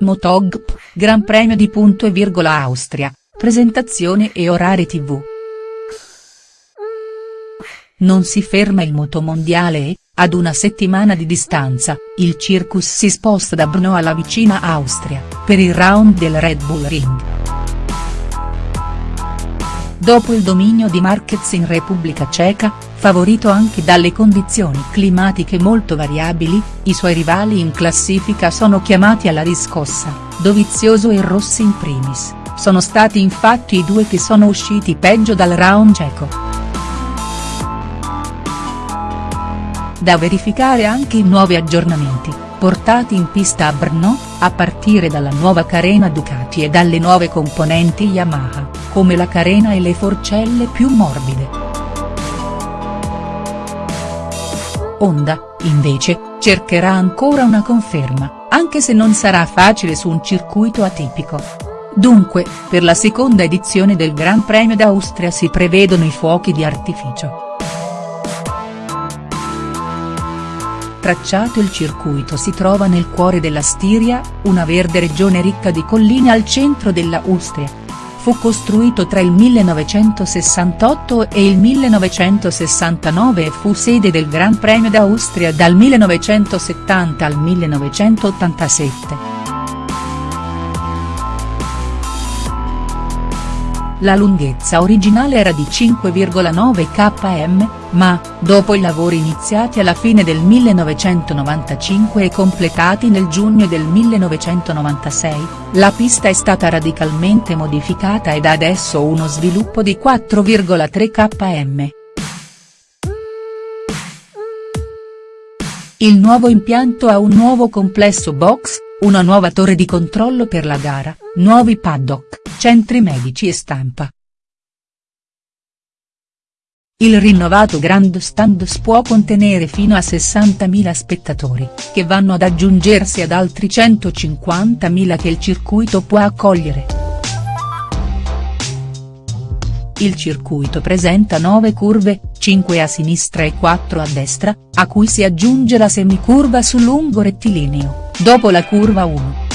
Motogp, Gran Premio di Punto e virgola Austria, presentazione e orari tv. Non si ferma il motomondiale e, ad una settimana di distanza, il circus si sposta da Brno alla vicina Austria, per il round del Red Bull Ring. Dopo il dominio di Marquez in Repubblica Ceca, favorito anche dalle condizioni climatiche molto variabili, i suoi rivali in classifica sono chiamati alla riscossa, Dovizioso e Rossi in primis, sono stati infatti i due che sono usciti peggio dal round ceco. Da verificare anche i nuovi aggiornamenti, portati in pista a Brno, a partire dalla nuova carena Ducati e dalle nuove componenti Yamaha, come la carena e le forcelle più morbide. Honda, invece, cercherà ancora una conferma, anche se non sarà facile su un circuito atipico. Dunque, per la seconda edizione del Gran Premio d'Austria si prevedono i fuochi di artificio. Tracciato il circuito si trova nel cuore della Stiria, una verde regione ricca di colline al centro della Ustria. Fu costruito tra il 1968 e il 1969 e fu sede del Gran Premio d'Austria dal 1970 al 1987. La lunghezza originale era di 5,9 km, ma, dopo i lavori iniziati alla fine del 1995 e completati nel giugno del 1996, la pista è stata radicalmente modificata ed ha adesso uno sviluppo di 4,3 km. Il nuovo impianto ha un nuovo complesso box, una nuova torre di controllo per la gara, nuovi paddock, centri medici e stampa. Il rinnovato Grandstands può contenere fino a 60.000 spettatori, che vanno ad aggiungersi ad altri 150.000 che il circuito può accogliere. Il circuito presenta 9 curve, 5 a sinistra e 4 a destra, a cui si aggiunge la semicurva su lungo rettilineo, dopo la curva 1.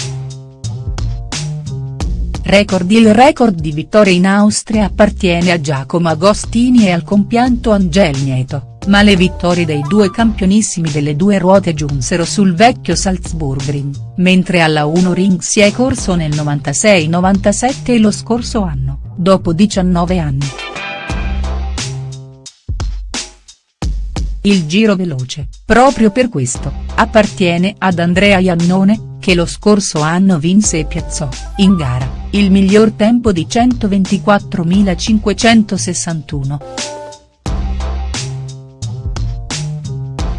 Record Il record di vittorie in Austria appartiene a Giacomo Agostini e al compianto Angel Nieto, ma le vittorie dei due campionissimi delle due ruote giunsero sul vecchio Salzburgring, mentre alla 1 Ring si è corso nel 96-97 e lo scorso anno, dopo 19 anni. Il giro veloce, proprio per questo, appartiene ad Andrea Iannone, che lo scorso anno vinse e piazzò, in gara, il miglior tempo di 124.561.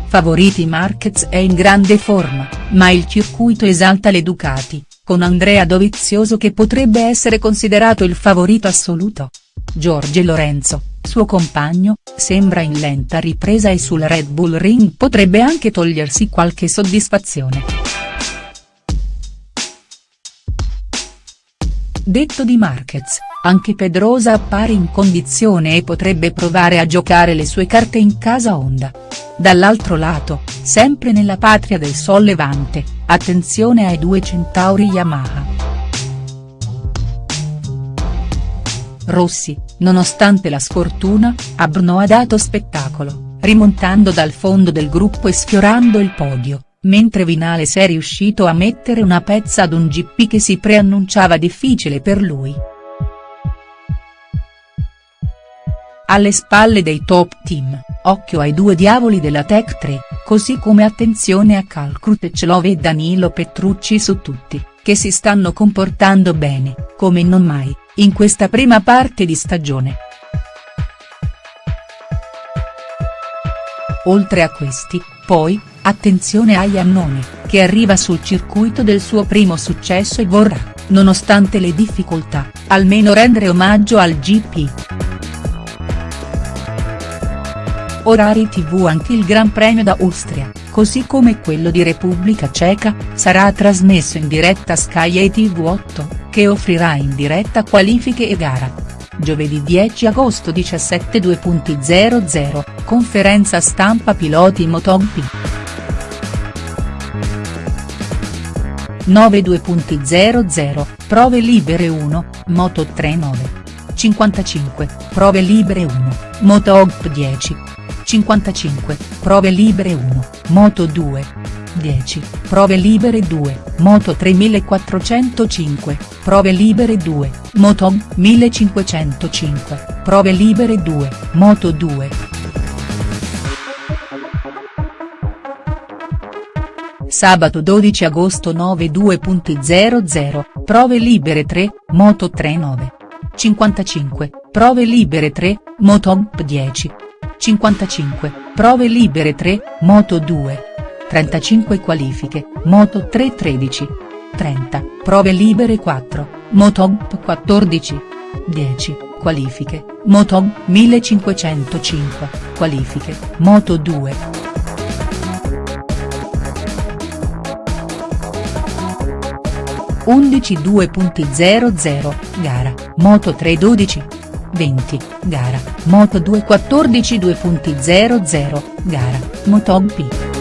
Favoriti Marquez è in grande forma, ma il circuito esalta le Ducati, con Andrea Dovizioso che potrebbe essere considerato il favorito assoluto. Giorgio Lorenzo, suo compagno, sembra in lenta ripresa e sul Red Bull Ring potrebbe anche togliersi qualche soddisfazione. Detto di Marquez, anche Pedrosa appare in condizione e potrebbe provare a giocare le sue carte in casa Honda. Dall'altro lato, sempre nella patria del Sol Levante, attenzione ai due centauri Yamaha. Rossi, nonostante la sfortuna, a Brno ha dato spettacolo, rimontando dal fondo del gruppo e sfiorando il podio, mentre Vinales è riuscito a mettere una pezza ad un GP che si preannunciava difficile per lui. Alle spalle dei top team, occhio ai due diavoli della Tech 3, così come attenzione a Cal Crutechlov e Danilo Petrucci su tutti, che si stanno comportando bene, come non mai, in questa prima parte di stagione. Oltre a questi, poi, Attenzione a Iannone, che arriva sul circuito del suo primo successo e vorrà, nonostante le difficoltà, almeno rendere omaggio al GP. Orari tv Anche il Gran Premio d'Austria, così come quello di Repubblica Ceca, sarà trasmesso in diretta Sky e TV8, che offrirà in diretta qualifiche e gara. Giovedì 10 agosto 17 2.00, conferenza stampa piloti MotoGP. 9 2.00, prove libere 1, Moto 3 9. 55, prove libere 1, Moto Hop 10. 55, prove libere 1, Moto 2. 10, prove libere 2, Moto 3405, prove libere 2, Moto 1505, prove libere 2, Moto 2. Sabato 12 agosto 9 2.00, prove libere 3, Moto 3 9. 55, prove libere 3, Motop 10. 55, prove libere 3, Moto 2. 35 qualifiche, Moto 3 13. 30, prove libere 4, Motop 14. 10, qualifiche, Moto 1505, qualifiche, Moto 2. 11 2.00, gara, Moto 3 12. 20, gara, Moto 2 14 2.00, gara, Moto P.